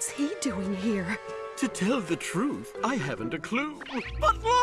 What's he doing here? To tell the truth, I haven't a clue. But look!